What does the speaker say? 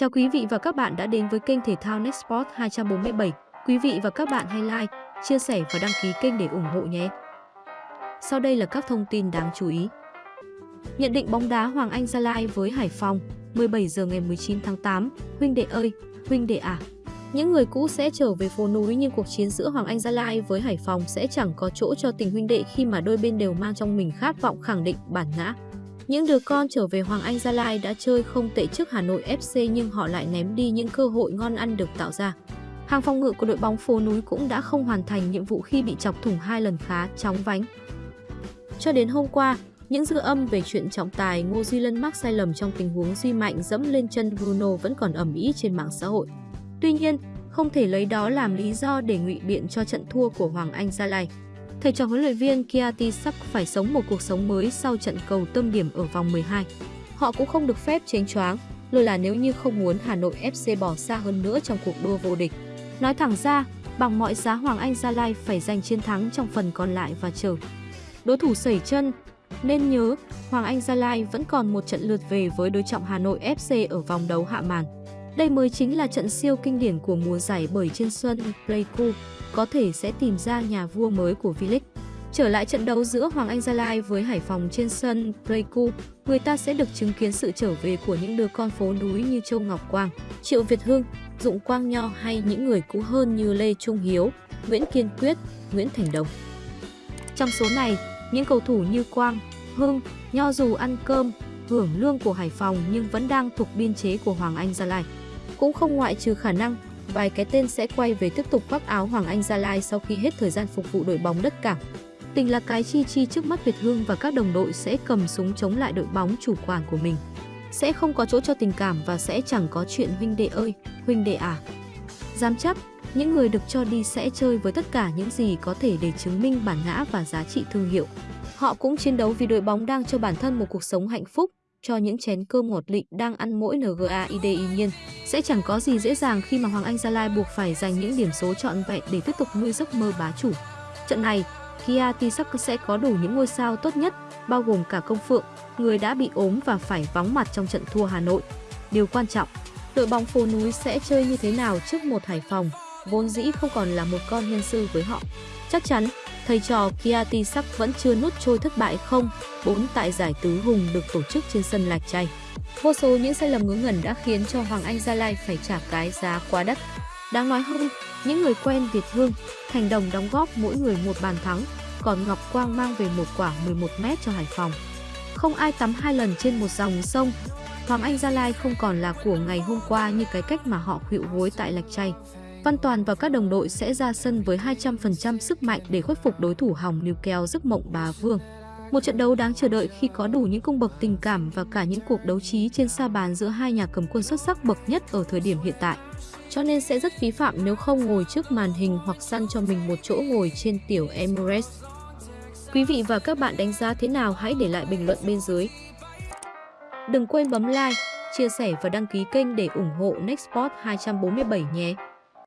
Chào quý vị và các bạn đã đến với kênh thể thao Nextport 247. Quý vị và các bạn hãy like, chia sẻ và đăng ký kênh để ủng hộ nhé. Sau đây là các thông tin đáng chú ý. Nhận định bóng đá Hoàng Anh Gia Lai với Hải Phòng, 17 giờ ngày 19 tháng 8. Huynh đệ ơi, huynh đệ à. Những người cũ sẽ trở về phố núi nhưng cuộc chiến giữa Hoàng Anh Gia Lai với Hải Phòng sẽ chẳng có chỗ cho tình huynh đệ khi mà đôi bên đều mang trong mình khát vọng khẳng định bản ngã. Những đứa con trở về Hoàng Anh Gia Lai đã chơi không tệ trước Hà Nội FC nhưng họ lại ném đi những cơ hội ngon ăn được tạo ra. Hàng phòng ngự của đội bóng phố núi cũng đã không hoàn thành nhiệm vụ khi bị chọc thủng hai lần khá chóng vánh. Cho đến hôm qua, những dư âm về chuyện trọng tài Ngô Duy Lân mắc sai lầm trong tình huống Duy Mạnh dẫm lên chân Bruno vẫn còn ẩm ý trên mạng xã hội. Tuy nhiên, không thể lấy đó làm lý do để ngụy biện cho trận thua của Hoàng Anh Gia Lai. Thầy trò huấn luyện viên Kiati sắp phải sống một cuộc sống mới sau trận cầu tâm điểm ở vòng 12. Họ cũng không được phép chênh choáng, lôi là nếu như không muốn Hà Nội FC bỏ xa hơn nữa trong cuộc đua vô địch. Nói thẳng ra, bằng mọi giá Hoàng Anh Gia Lai phải giành chiến thắng trong phần còn lại và chờ. Đối thủ sẩy chân, nên nhớ Hoàng Anh Gia Lai vẫn còn một trận lượt về với đối trọng Hà Nội FC ở vòng đấu hạ màn. Đây mới chính là trận siêu kinh điển của mùa giải bởi trên sân Pleiku có thể sẽ tìm ra nhà vua mới của V-League. Trở lại trận đấu giữa Hoàng Anh Gia Lai với Hải Phòng trên sân Pleiku, người ta sẽ được chứng kiến sự trở về của những đứa con phố núi như Châu Ngọc Quang, Triệu Việt Hưng, Dụng Quang Nho hay những người cũ hơn như Lê Trung Hiếu, Nguyễn Kiên Quyết, Nguyễn Thành Đồng. Trong số này, những cầu thủ như Quang, Hưng, Nho dù ăn cơm, hưởng lương của Hải Phòng nhưng vẫn đang thuộc biên chế của Hoàng Anh Gia Lai. Cũng không ngoại trừ khả năng vài cái tên sẽ quay về tiếp tục khoác áo Hoàng Anh Gia Lai sau khi hết thời gian phục vụ đội bóng đất cảng. Tình là cái chi chi trước mắt Việt Hương và các đồng đội sẽ cầm súng chống lại đội bóng chủ quản của mình. Sẽ không có chỗ cho tình cảm và sẽ chẳng có chuyện huynh đệ ơi, huynh đệ à. Giám chấp, những người được cho đi sẽ chơi với tất cả những gì có thể để chứng minh bản ngã và giá trị thương hiệu. Họ cũng chiến đấu vì đội bóng đang cho bản thân một cuộc sống hạnh phúc, cho những chén cơm ngọt lịnh đang ăn mỗi ngaidi nhiên. Sẽ chẳng có gì dễ dàng khi mà Hoàng Anh Gia Lai buộc phải giành những điểm số trọn vẹn để tiếp tục nuôi giấc mơ bá chủ. Trận này, Kia Tisak sẽ có đủ những ngôi sao tốt nhất, bao gồm cả Công Phượng, người đã bị ốm và phải vắng mặt trong trận thua Hà Nội. Điều quan trọng, đội bóng phố núi sẽ chơi như thế nào trước một Hải Phòng, vốn dĩ không còn là một con nhân sư với họ. Chắc chắn, thầy trò Kiati sắc vẫn chưa nuốt trôi thất bại không, bốn tại giải tứ hùng được tổ chức trên sân Lạch Tray. Vô số những sai lầm ngớ ngẩn đã khiến cho Hoàng Anh Gia Lai phải trả cái giá quá đắt. Đáng nói hơn, những người quen Việt Hương, Thành Đồng đóng góp mỗi người một bàn thắng, còn Ngọc Quang mang về một quả 11m cho Hải Phòng. Không ai tắm hai lần trên một dòng sông, Hoàng Anh Gia Lai không còn là của ngày hôm qua như cái cách mà họ khuỵu gối tại Lạch Tray. Văn Toàn và các đồng đội sẽ ra sân với 200% sức mạnh để khuất phục đối thủ hỏng níu keo giấc mộng bà Vương. Một trận đấu đáng chờ đợi khi có đủ những cung bậc tình cảm và cả những cuộc đấu trí trên sa bàn giữa hai nhà cầm quân xuất sắc bậc nhất ở thời điểm hiện tại. Cho nên sẽ rất phí phạm nếu không ngồi trước màn hình hoặc săn cho mình một chỗ ngồi trên tiểu Emirates. Quý vị và các bạn đánh giá thế nào hãy để lại bình luận bên dưới. Đừng quên bấm like, chia sẻ và đăng ký kênh để ủng hộ Nextport 247 nhé.